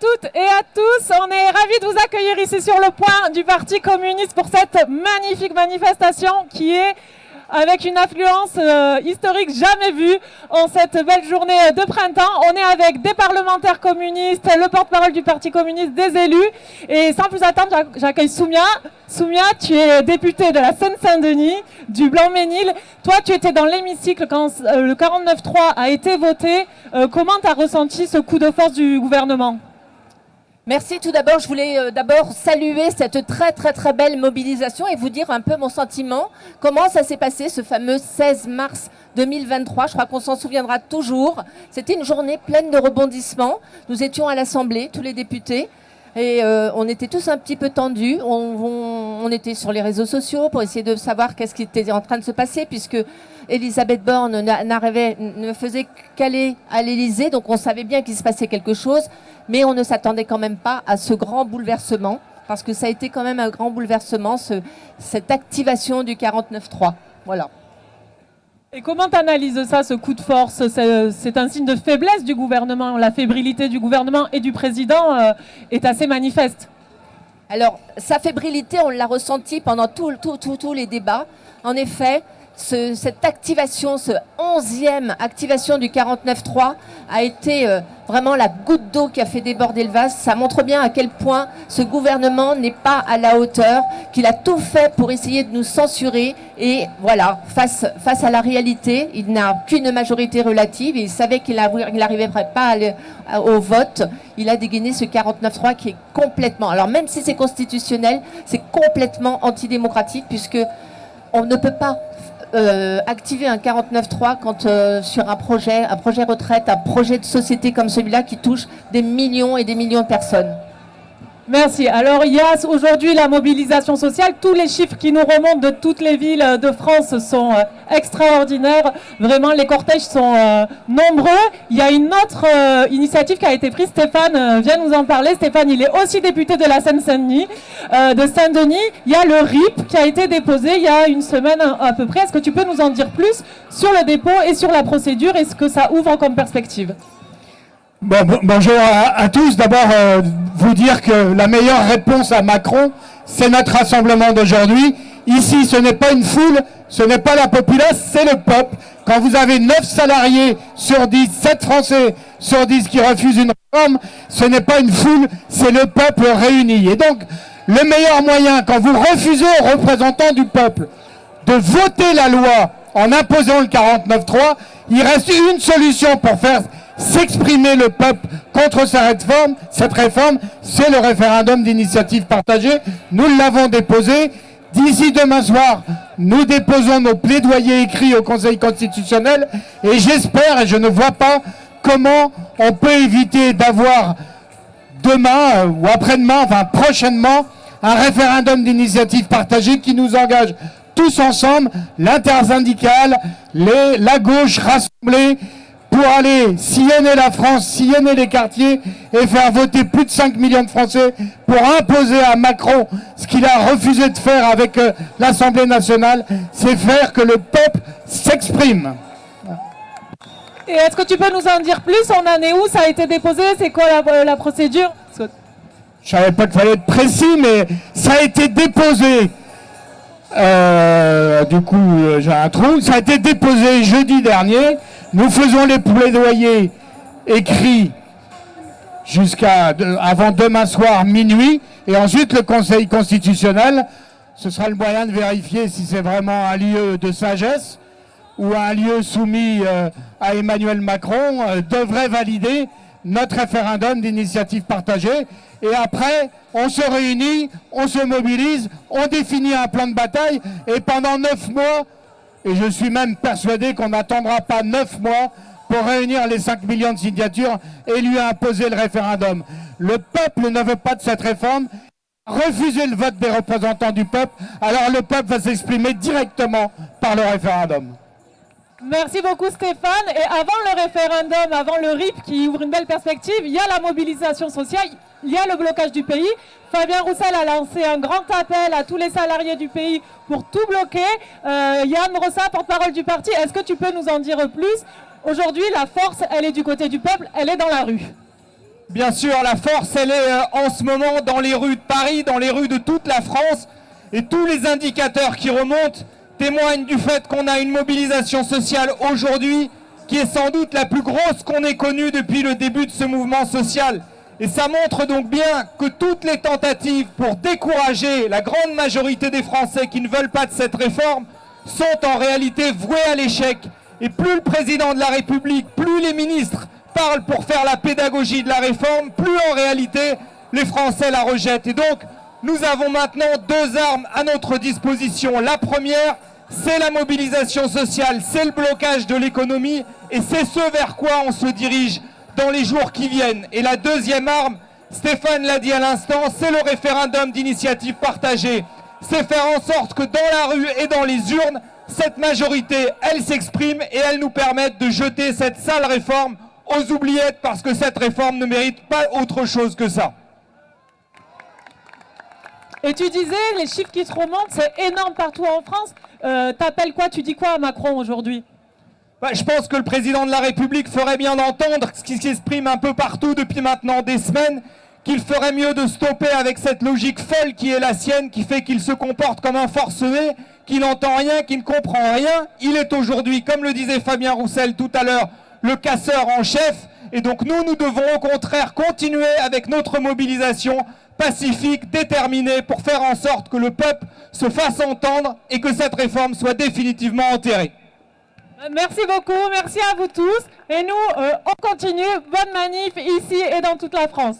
toutes et à tous. On est ravis de vous accueillir ici sur le point du Parti communiste pour cette magnifique manifestation qui est avec une affluence euh, historique jamais vue en cette belle journée de printemps. On est avec des parlementaires communistes, le porte-parole du Parti communiste, des élus. Et sans plus attendre, j'accueille Soumia. Soumia, tu es députée de la Seine-Saint-Denis, du Blanc-Ménil. Toi, tu étais dans l'hémicycle quand euh, le 49-3 a été voté. Euh, comment tu as ressenti ce coup de force du gouvernement? Merci. Tout d'abord, je voulais euh, d'abord saluer cette très très très belle mobilisation et vous dire un peu mon sentiment. Comment ça s'est passé ce fameux 16 mars 2023 Je crois qu'on s'en souviendra toujours. C'était une journée pleine de rebondissements. Nous étions à l'Assemblée, tous les députés. Et euh, on était tous un petit peu tendus. On, était sur les réseaux sociaux pour essayer de savoir qu'est-ce qui était en train de se passer, puisque Elisabeth Borne n'arrivait, ne faisait qu'aller à l'Élysée, donc on savait bien qu'il se passait quelque chose mais on ne s'attendait quand même pas à ce grand bouleversement, parce que ça a été quand même un grand bouleversement, cette activation du 49-3. Voilà. Et comment tu analyses ça, ce coup de force? C'est un signe de faiblesse du gouvernement. La fébrilité du gouvernement et du président euh, est assez manifeste. Alors, sa fébrilité, on l'a ressenti pendant tous les débats. En effet, cette activation, ce onzième activation du 49.3 a été euh, vraiment la goutte d'eau qui a fait déborder le vase. Ça montre bien à quel point ce gouvernement n'est pas à la hauteur, qu'il a tout fait pour essayer de nous censurer. Et voilà, face, face à la réalité, il n'a qu'une majorité relative. Il savait qu'il n'arrivait pas au vote. Il a dégainé ce 49.3 qui est complètement... Alors même si c'est constitutionnel, c'est complètement antidémocratique puisque on ne peut pas euh, activer un 49.3 quand euh, sur un projet, un projet retraite, un projet de société comme celui-là qui touche des millions et des millions de personnes Merci. Alors, il y a aujourd'hui la mobilisation sociale. Tous les chiffres qui nous remontent de toutes les villes de France sont euh, extraordinaires. Vraiment, les cortèges sont euh, nombreux. Il y a une autre euh, initiative qui a été prise. Stéphane vient nous en parler. Stéphane, il est aussi député de la Seine-Saint-Denis. de Saint-Denis, il y a le RIP qui a été déposé il y a une semaine à peu près. Est-ce que tu peux nous en dire plus sur le dépôt et sur la procédure? Et ce que ça ouvre comme perspective? Bonjour à, tous. D'abord, euh, vous dire que la meilleure réponse à Macron, c'est notre rassemblement d'aujourd'hui. Ici, ce n'est pas une foule, ce n'est pas la populace, c'est le peuple. Quand vous avez 9 salariés sur 10, 7 Français sur 10 qui refusent une réforme, ce n'est pas une foule, c'est le peuple réuni. Et donc, le meilleur moyen, quand vous refusez aux représentants du peuple de voter la loi en imposant le 49-3, il reste une solution pour faire s'exprimer le peuple contre cette réforme, cette réforme, c'est le référendum d'initiative partagée. Nous l'avons déposé. D'ici demain soir, nous déposons nos plaidoyers écrits au Conseil constitutionnel et j'espère, et je ne vois pas comment on peut éviter d'avoir demain euh, ou après-demain, enfin prochainement, un référendum d'initiative partagée qui nous engage tous ensemble, l'intersyndicale, la gauche rassemblée, pour aller sillonner la France, sillonner les quartiers et faire voter plus de 5 millions de Français pour imposer à Macron ce qu'il a refusé de faire avec euh, l'Assemblée nationale, c'est faire que le peuple s'exprime. Et est-ce que tu peux nous en dire plus On en est où Ça a été déposé? C'est quoi la, euh, procédure? Je savais pas qu'il fallait être précis, mais ça a été déposé. Euh, du coup, j'ai un trou. Ça a été déposé jeudi dernier. Nous faisons les plaidoyers écrits jusqu'à avant demain soir minuit et ensuite le Conseil constitutionnel ce sera le moyen de vérifier si c'est vraiment un lieu de sagesse ou un lieu soumis euh, à Emmanuel Macron euh, devrait valider notre référendum d'initiative partagée. Et après on se réunit, on se mobilise, on définit un plan de bataille et pendant neuf mois et je suis même persuadé qu'on n'attendra pas neuf mois pour réunir les 5 millions de signatures et lui imposer le référendum. Le peuple ne veut pas de cette réforme. Refuser le vote des représentants du peuple, alors le peuple va s'exprimer directement par le référendum. Merci beaucoup Stéphane. Et avant le référendum, avant le RIP qui ouvre une belle perspective, il y a la mobilisation sociale, il y a le blocage du pays. Fabien Roussel a lancé un grand appel à tous les salariés du pays pour tout bloquer. Euh, Yann Rossa, porte-parole du parti, est-ce que tu peux nous en dire plus? Aujourd'hui, la force, elle est du côté du peuple, elle est dans la rue. Bien sûr, la force, elle est euh, en ce moment dans les rues de Paris, dans les rues de toute la France. Et tous les indicateurs qui remontent témoignent du fait qu'on a une mobilisation sociale aujourd'hui qui est sans doute la plus grosse qu'on ait connue depuis le début de ce mouvement social. Et ça montre donc bien que toutes les tentatives pour décourager la grande majorité des Français qui ne veulent pas de cette réforme sont en réalité vouées à l'échec. Et plus le président de la République, plus les ministres parlent pour faire la pédagogie de la réforme, plus en réalité les Français la rejettent. Et donc, nous avons maintenant deux armes à notre disposition. La première, c'est la mobilisation sociale, c'est le blocage de l'économie et c'est ce vers quoi on se dirige dans les jours qui viennent. Et la deuxième arme, Stéphane l'a dit à l'instant, c'est le référendum d'initiative partagée. C'est faire en sorte que dans la rue et dans les urnes, cette majorité, elle s'exprime et elle nous permette de jeter cette sale réforme aux oubliettes parce que cette réforme ne mérite pas autre chose que ça. Et tu disais, les chiffres qui te remontent, c'est énorme partout en France. Euh, T'appelles quoi? Tu dis quoi à Macron aujourd'hui? Bah, Je pense que le président de la République ferait bien d'entendre ce qui s'exprime un peu partout depuis maintenant des semaines, qu'il ferait mieux de stopper avec cette logique folle qui est la sienne, qui fait qu'il se comporte comme un forcené, qu'il n'entend rien, qu'il ne comprend rien. Il est aujourd'hui, comme le disait Fabien Roussel tout à l'heure, le casseur en chef. Et donc nous, nous devons au contraire continuer avec notre mobilisation pacifique, déterminée, pour faire en sorte que le peuple se fasse entendre et que cette réforme soit définitivement enterrée. Merci beaucoup, merci à vous tous. Et nous, euh, on continue. Bonne manif ici et dans toute la France.